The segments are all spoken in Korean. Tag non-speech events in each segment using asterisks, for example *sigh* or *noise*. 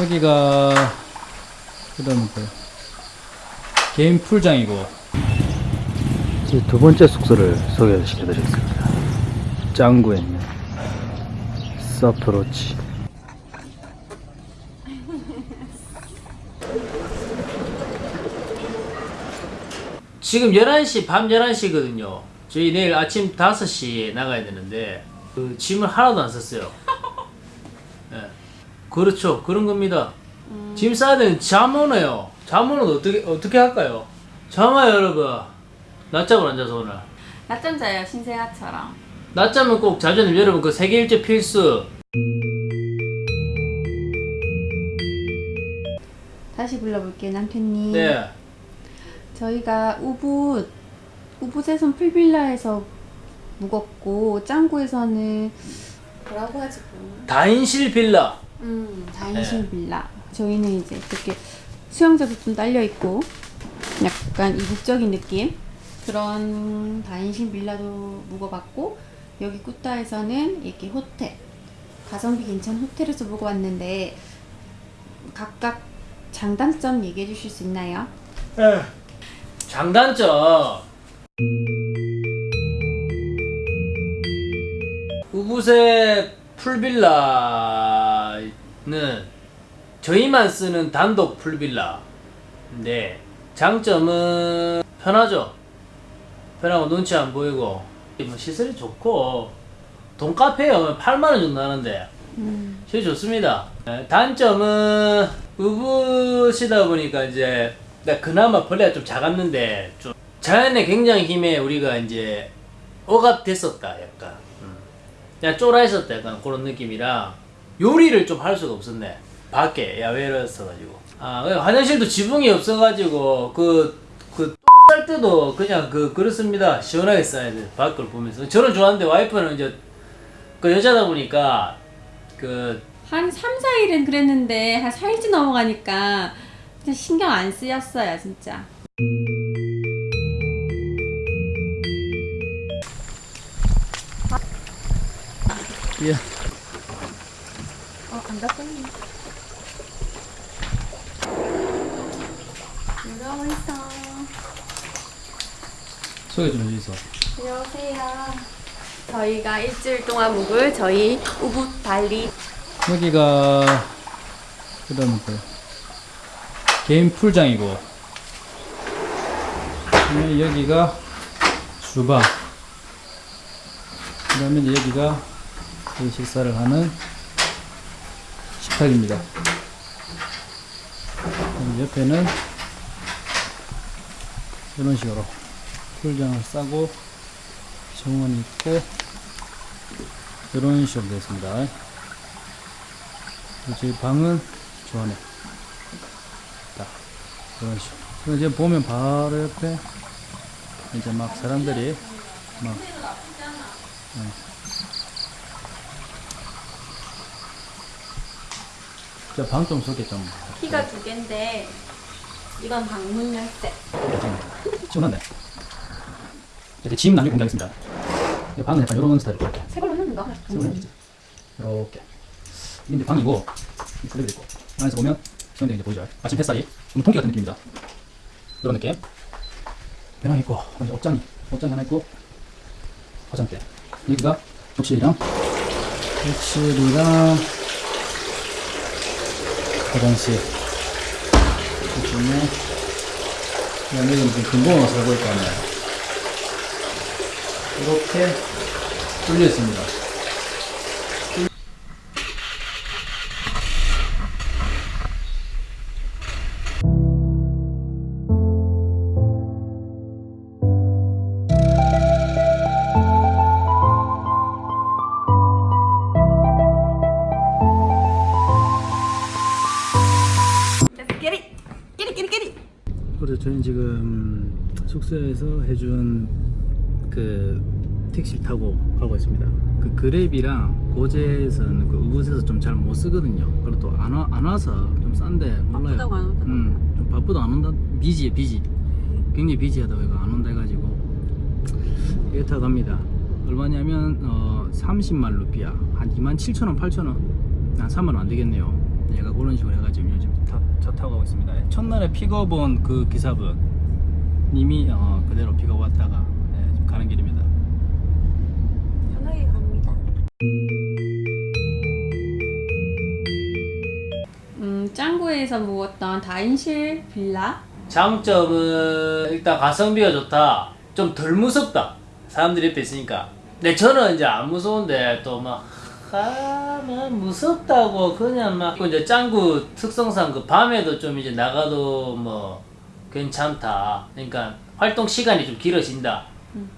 여기가 그다음에 또 개인 풀장이고 제두 번째 숙소를 소개시켜 드리겠습니다. 짱구에 있는 서프로치 지금 11시, 밤 11시거든요. 저희 내일 아침 5시에 나가야 되는데, 그 짐을 하나도 안 썼어요. *laughs* 예. 그렇죠. 그런 겁니다. 짐 싸야 되는. 잠 오는 어떻게, 어떻게 할까요? 잠아요, 여러분. 낮잠을 안 자서 오늘. 낮잠 자요 신세아처럼 낮잠은 꼭 자주 는 여러분 그 세계 일주 필수. 다시 불러볼게요 남편님 네. 저희가 우붓 우붓에선 풀빌라에서 묵었고 짱구에서는 뭐라고 하지? 다인실 빌라. 음 다인실 네. 빌라 저희는 이제 이렇게 수영장도 좀 딸려 있고 약간 이국적인 느낌 그런 다인실 빌라도 묵어봤고 여기 꾸따에서는 이렇게 호텔 가성비 괜찮은 호텔에서 묵어봤는데 각각 장단점 얘기해 주실 수 있나요? 장단점. 우붓의 풀빌라는 저희만 쓰는 단독 풀빌라인데 장점은 편하죠. 편하고 눈치 안 보이고 뭐 시설이 좋고 돈카페요 8만 원 정도 하는데 음, 제일 좋습니다. 네, 단점은 우붓이다 보니까 이제 나 그나마 벌레가 좀 작았는데 좀 자연의 굉장히 힘에 우리가 이제 억압됐었다 약간 음. 그냥 쫄아 있었다 약간 그런 느낌이라. 요리를 좀 할 수가 없었네. 밖에 야외였어가지고. 아 그냥 화장실도 지붕이 없어가지고 그그 쌀 때도 그냥 그 그렇습니다. 시원하게 싸야 돼 밖을 보면서. 저는 좋아하는데 와이프는 이제 그 여자다 보니까 그 한 3, 4일은 그랬는데 한 4일째 넘어가니까 진짜 신경 안 쓰였어요 진짜 예. 어, 안 닫혔네. 누가 있어 소개 좀 해주세요. 안녕하세요. 저희가 일주일 동안 묵을 저희 우붓 발리. 여기가 그다음에 또 개인 풀장이고. 여기가 주방. 그다음에 이제 여기가 식사를 하는 식탁입니다. 옆에는 이런 식으로 풀장을 싸고 정원이 있고 이런 식으로 되어 있습니다. 저희 방은 저 안에 딱 이런 식으로 이제 보면 바로 옆에 이제 막 사람들이 막 저 방 좀 소개 좀 키가 두 개인데 이건 방문 열쇠. 시원하네 이제 짐 나중에 공개하겠습니다. 이 방은 약간 이런 스타일로 이렇게 새 걸로 했는가? 이렇게. 이게 이제 방이고 그대로 있고. 안에서 보면 수영장이 이제 보이죠? 아침 햇살이 좀 통기 같은 느낌입니다. 이런 느낌. 배낭 있고 이제 옷장이 옷장이 하나 있고 화장대. 여기가 욕실이랑 욕실이랑 화장실 그다음에 여기는 무슨 근본으로 살고 하네 이렇게 뚫려 있습니다 택시를 타고 가고 있습니다. 그 그랩이랑 고젝에서는 그 우붓에서 좀 잘 못 쓰거든요. 그리고 또안 와, 안 와서 좀 싼데 몰라요. 바쁘다고 안 온다. 음, 좀 바쁘다 안 온다. busy해 busy. 굉장히 busy하다 이거 안 온다 해가지고 이거 타고 갑니다. 얼마냐면 어, 30만 루피야 한 2만 7천 원 8천 원 한 3만 원 안 되겠네요 얘가 그런 식으로 해가지고 요즘 타, 차 타고 가고 있습니다 첫날에 픽업 온 그 기사분 님이 어, 그대로 픽업 왔다가 네, 가는 길입니다 짱구에서 묵었던 다인실 빌라. 장점은 일단 가성비가 좋다. 좀 덜 무섭다. 사람들이 옆에 있으니까. 근데 저는 이제 안 무서운데 또 막, 아, 막 무섭다고 그냥 막. 그 이제 짱구 특성상 그 밤에도 좀 이제 나가도 뭐 괜찮다. 그러니까 활동 시간이 좀 길어진다.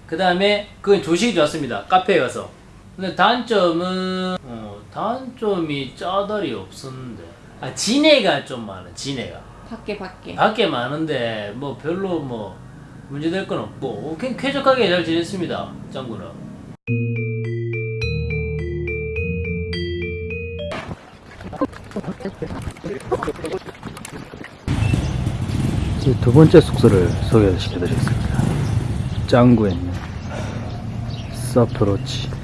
그 다음에 그건 조식이 좋았습니다. 카페에 가서. 근데 단점은, 어, 단점이 짜다리 없었는데. 아, 진해가 좀 많아, 진해가. 밖에 밖에. 밖에 많은데 뭐 별로 뭐 문제될 건 없고 쾌, 쾌적하게 잘 지냈습니다 짱구는 제두 번째 숙소를 소개시켜 드리겠습니다 짱구에 있는 서프로치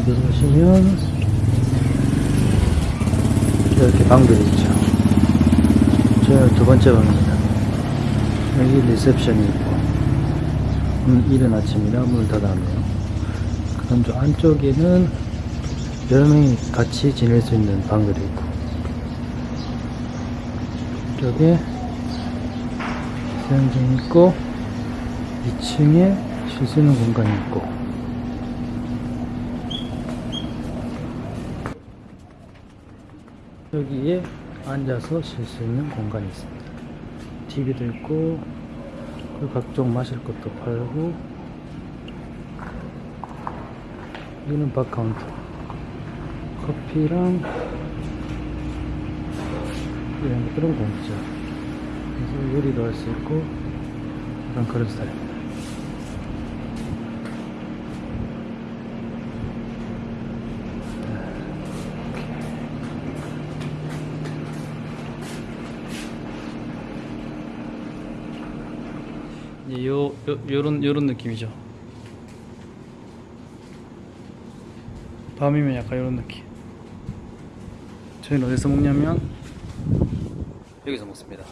그 들어오시면 이렇게 방들이 있죠. 저 두 번째 방입니다. 여기 리셉션이 있고, 음, 이른 아침이라 문을 닫아놓네요. 그 다음 저 안쪽에는 여러 명이 같이 지낼 수 있는 방들이 있고, 이쪽에 수영장 있고, 2층에 쉴 수 있는 공간이 있고, 여기에 앉아서 쉴 수 있는 공간이 있습니다. TV도 있고, 그리고 각종 마실 것도 팔고, 여기는 바 카운터. 커피랑 이런 것들은 공짜. 그래서 요리도 할 수 있고, 약간 그런 스타일입니다. 예, 요, 요 요런 요런 느낌이죠. 밤이면 약간 요런 느낌. 저희는 어디서 먹냐면 여기서 먹습니다.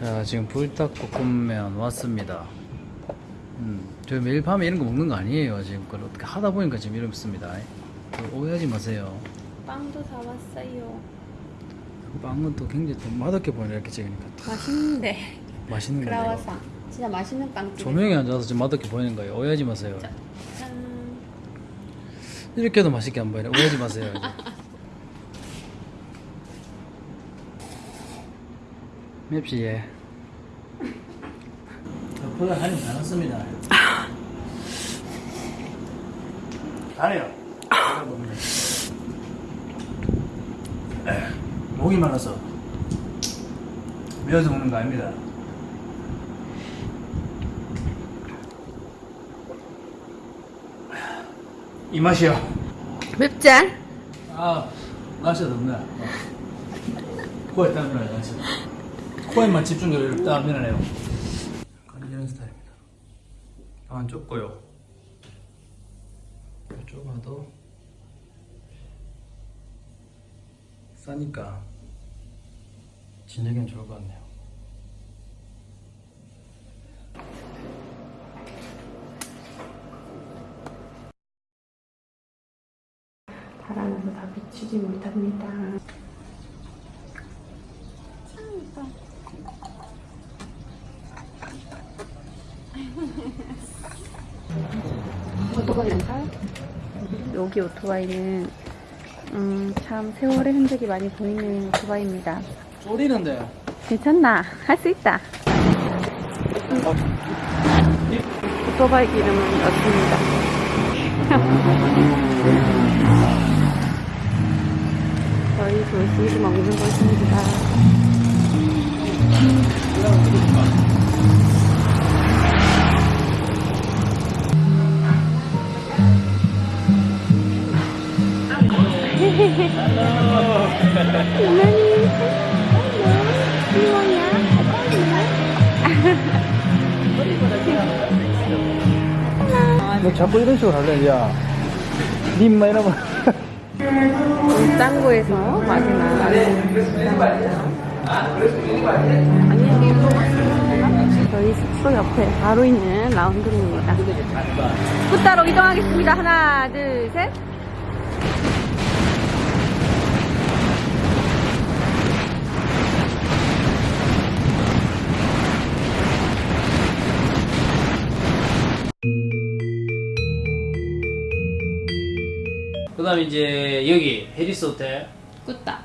자, 지금 불닭볶음면 왔습니다. 음, 저희 매일 밤에 이런 거 먹는 거 아니에요. 지금 그걸 어떻게 하다 보니까 지금 이렇습니다. 그 오해하지 마세요. 빵도 사왔어요. 빵은 또 굉장히 또 맛없게 보이네 이렇게 찍으니까 또 맛있는데. 맛있는. 크라와상. 진짜 맛있는 빵. 조명이 앉아서 지금 맛없게 보이는 거예요. 오해하지 마세요. 짠. 이렇게 해도 맛있게 안 보이네. 오해하지 마세요. 이제. 맵시 예. 포장 한입 다 넣습니다. 잘해요. 목이 말라서 매워서 먹는 거 아닙니다. 이 맛이요. 맵지 않? 아, 맛이 없네. 어. 코에 땀이 나요, 맛이. 코에만 집중력을 땀이 나네요. 이런 스타일입니다. 안 좁고요. 좁아도 싸니까 진작엔 좋을 것 같네요. 비추지 못합니다. 오토바이 렌탈? 여기 오토바이는 음, 참 세월의 흔적이 많이 보이는 오토바이입니다. 쫄리는데. 괜찮나? 할 수 있다. 오토바이 기름은 넣습니다. *laughs* 저희 조식이 먹는 곳입니다. 이만이 귀여워요. 너 자꾸 이런 식으로 할래, 야. 님만 이러면. *laughs* 짱구에서 마지막 저희 숙소 옆에 바로 있는 라운드리입니다. 굿따로 이동하겠습니다. 하나, 둘, 셋. 다음에 이제 여기 해리스 호텔 꾸따.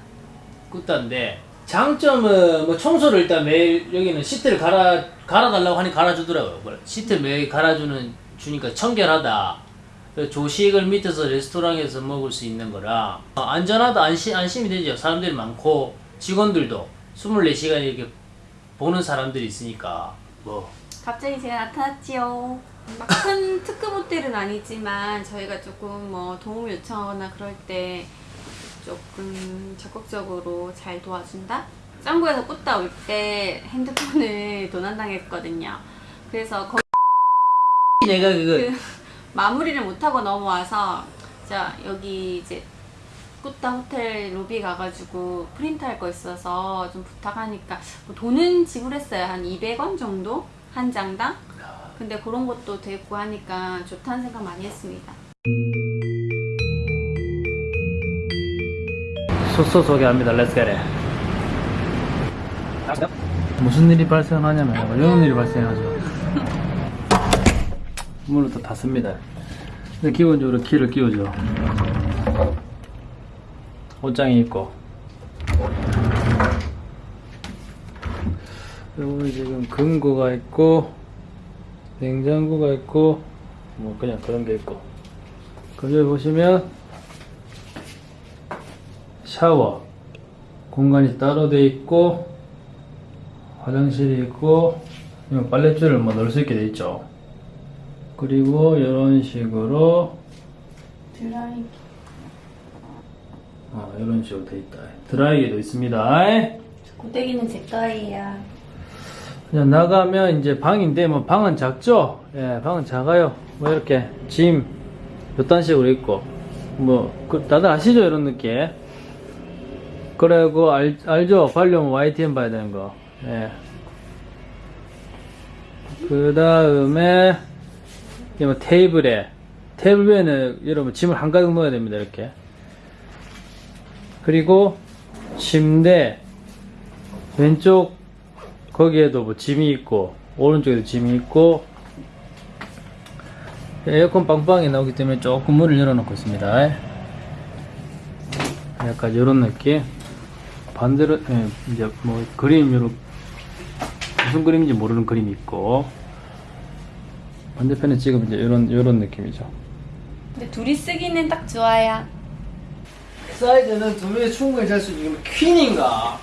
꾸따인데 장점은 뭐 청소를 일단 매일 여기는 시트를 갈아 갈아달라고 하니 갈아주더라고요. 뭐 시트 매일 갈아주는 주니까 청결하다. 조식을 밑에서 레스토랑에서 먹을 수 있는 거라 어, 안전하다 안심 안심이 되죠. 사람들이 많고 직원들도 24시간 이렇게 보는 사람들이 있으니까 뭐 갑자기 제가 나타났지요. 막 큰 특급 호텔은 아니지만 저희가 조금 뭐 도움 요청하거나 그럴 때 조금 적극적으로 잘 도와준다? 짱구에서 꽂다 올 때 핸드폰을 *laughs* 도난당했거든요. 그래서 거 내가 그 마무리를 못하고 넘어와서 자 여기 이제 꾸따 호텔 로비 가가지고 프린트 할 거 있어서 좀 부탁하니까 뭐 돈은 지불했어요 한 200원 정도 한 장당 근데 그런 것도 됐고 하니까 좋다는 생각 많이 했습니다 숙소 소개합니다. 가래. 무슨 일이 발생하냐면, 뭐 이런 일이 발생하죠. *laughs* 문을 또 닫습니다. 근데 기본적으로 키를 끼우죠. 옷장이 있고 여기 지금 금고가 있고, 냉장고가 있고, 뭐 그냥 그런 게 있고. 그럼 여기 보시면, 샤워. 공간이 따로 돼 있고, 화장실이 있고, 빨랫줄을 뭐 넣을 수 있게 돼 있죠. 그리고 이런 식으로, 드라이 어, 이런 식으로 돼 있다. 드라이기도 있습니다. 고데기는 제 거예요 그냥 나가면 이제 방인데 뭐 방은 작죠? 예, 방은 작아요. 뭐 이렇게 짐 요딴 식으로 있고 뭐 그, 다들 아시죠 이런 느낌? 그리고 알, 알죠? 발려면 YTN 봐야 되는 거. 예. 그 다음에 뭐 테이블에 테이블 위에는 여러분 짐을 한가득 넣어야 됩니다 이렇게. 그리고 침대 왼쪽 거기에도 뭐 짐이 있고 오른쪽에도 짐이 있고 에어컨 빵빵이 나오기 때문에 조금 문을 열어놓고 있습니다. 약간 이런 느낌. 반대로 예, 이제 뭐 그림 요런 무슨 그림인지 모르는 그림이 있고 반대편에 찍으면 이제 이런 이런 느낌이죠. 근데 둘이 쓰기는 딱 좋아요 사이즈는 두 명이 충분히 잘 수 있는 게 퀸인가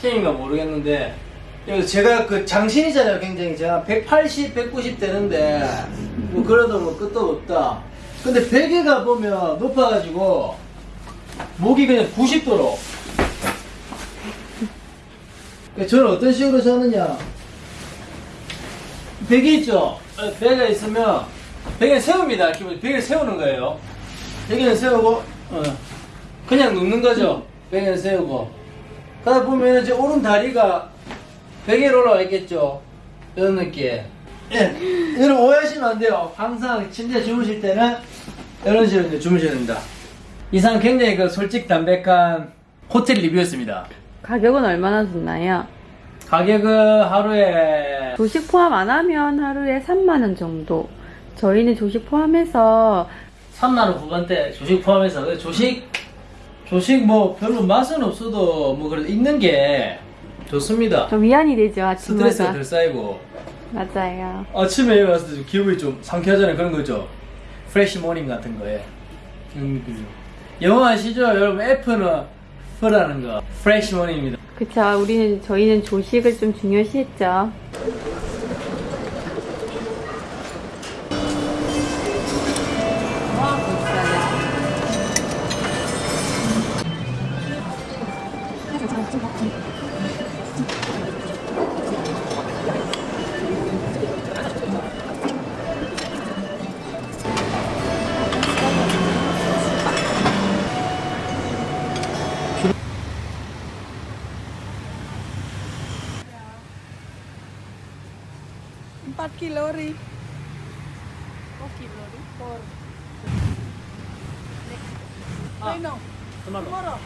퀸인가 모르겠는데 제가 그 장신이잖아요 굉장히. 제가 180, 190 되는데 뭐 그래도 뭐 끝도 없다. 근데 베개가 보면 높아가지고 목이 그냥 90도로. 저는 어떤 식으로 자느냐. 베개 있죠? 어, 베개가 있으면 베개는 세웁니다. 기본 베개를 세우는 거예요. 베개는 세우고 어, 그냥 눕는 거죠. 베개를 세우고. 그러다 보면 이제 오른 다리가 베개로 올라와 있겠죠. 이런 느낌. 예. 여러분 오해하시면 안 돼요. 항상 침대 주무실 때는 이런 식으로 주무셔야 됩니다. 이상 굉장히 그 솔직 담백한 호텔 리뷰였습니다. 가격은 얼마나 줬나요? 가격은 하루에 조식 포함 안 하면 하루에 3만원 정도. 저희는 조식 포함해서 3만원 후반대 조식 포함해서 조식 조식 뭐 별로 맛은 없어도 뭐 그래도 있는 게 좋습니다. 좀 위안이 되죠, 스트레스가 아침마다. 덜 쌓이고 맞아요. 아침에 일어났을 때좀 기분이 좀 상쾌하잖아요 그런 거죠 fresh morning 같은 거에 음, 그죠. 영어 아시죠 여러분 F는 F라는 거 프레시 모닝입니다 그쵸, 우리는, 저희는 조식을 좀 중요시했죠. Kilori. 아, no. tomorrow. Tomorrow.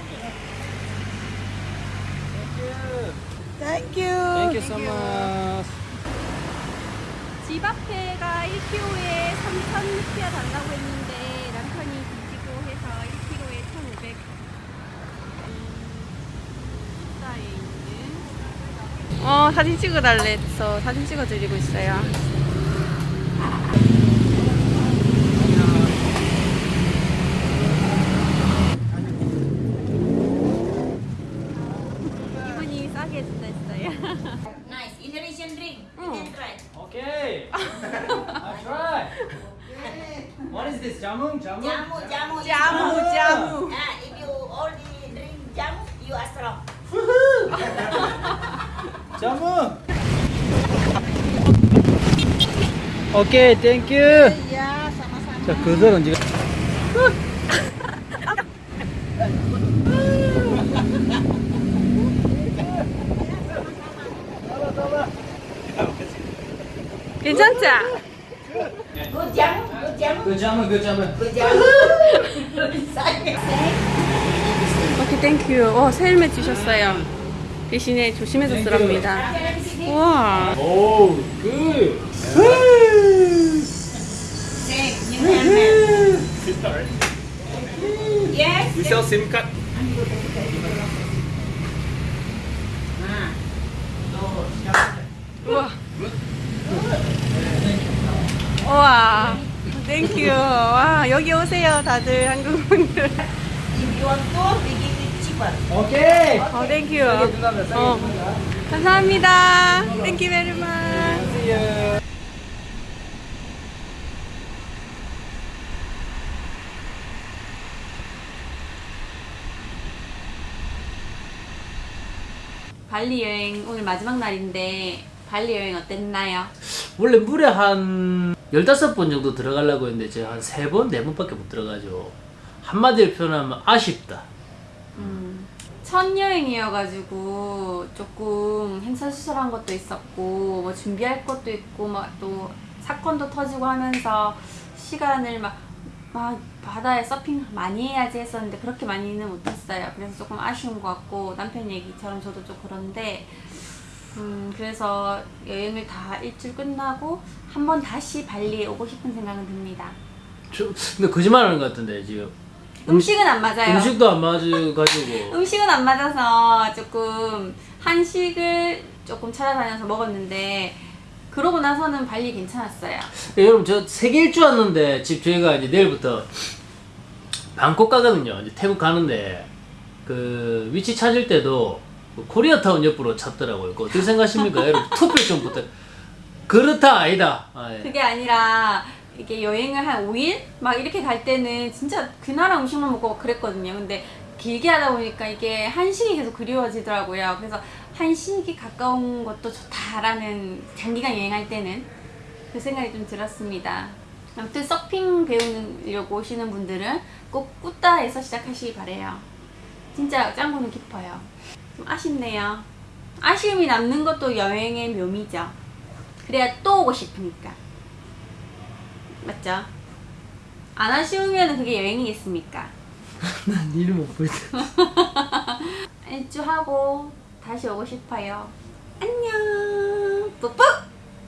Thank you. Thank you. Thank you so much. 집 앞에가 1kg에 3,000루피아 달라고 했는데 남편이 뒤지고 해서 1kg에 1,500. 식사에 있는. 어 사진 찍어달래 해서 사진 찍어드리고 있어요. 이분이 싸게 해준다 했어요. Nice Indonesian drink. You can try. Okay. I try. What is this? Jamung? Jamung? Jamu, jamu, Jamu, jamu. Ah, if you only drink jamu, you are strong. 오케이, 땡큐. Sama-sama. 자, 그들은 지금 괜찮지? 그 그. Say. 오케이 땡큐 어 헬멧 주셨어요 대신에 조심해서 쓰랍니다 우와 오, 그. Yes. We sell SIM card. 우와 우와 땡큐 와 여기 오세요 다들 한국 분들 If you want 오케이. 어 thank you 어 감사합니다 thank you very much 발리 여행 오늘 마지막 날인데 발리 여행 어땠나요? 원래 물에 한 15번 정도 들어가려고 했는데 제가 한 3번, 4번밖에 못 들어가죠. 한마디로 표현하면 아쉽다. 첫 여행이어가지고 조금 행사수설한 것도 있었고 뭐 준비할 것도 있고 막 또 사건도 터지고 하면서 시간을 막, 막 바다에 서핑 많이 해야지 했었는데 그렇게 많이는 못했어요. 그래서 조금 아쉬운 것 같고 남편 얘기처럼 저도 좀 그런데 음 그래서 여행을 다 일주일 끝나고 한번 다시 발리에 오고 싶은 생각은 듭니다. 저, 근데 거짓말 하는 것 같은데, 지금. 음식은 안 맞아요. 음식도 안 맞아가지고. *laughs* 음식은 안 맞아서 조금 한식을 조금 찾아다녀서 먹었는데 그러고 나서는 발리 괜찮았어요. 예, 여러분, 저 세계 일주 왔는데, 집 저희가 이제 내일부터 방콕 가거든요. 이제 태국 가는데, 그, 위치 찾을 때도 그 코리아타운 옆으로 찾더라고요. 어떻게 생각하십니까? 여러분, 투표 좀 부탁. 그렇다, 아니다. 아, 예. 그게 아니라 이게 여행을 한 5일 막 이렇게 갈 때는 진짜 그 나라 음식만 먹고 그랬거든요. 근데 길게 하다 보니까 이게 한식이 계속 그리워지더라고요. 그래서 한식이 가까운 것도 좋다라는 장기간 여행할 때는 그 생각이 좀 들었습니다. 아무튼 서핑 배우려고 오시는 분들은 꼭 꾸따에서 시작하시기 바래요. 진짜 짱구는 깊어요. 좀 아쉽네요. 아쉬움이 남는 것도 여행의 묘미죠. 그래야 또 오고 싶으니까. 맞죠? 안 아쉬우면 그게 여행이겠습니까? *laughs* 난 이름 못 보이다. 일주 하고 다시 오고 싶어요. 안녕. 뿌뿌.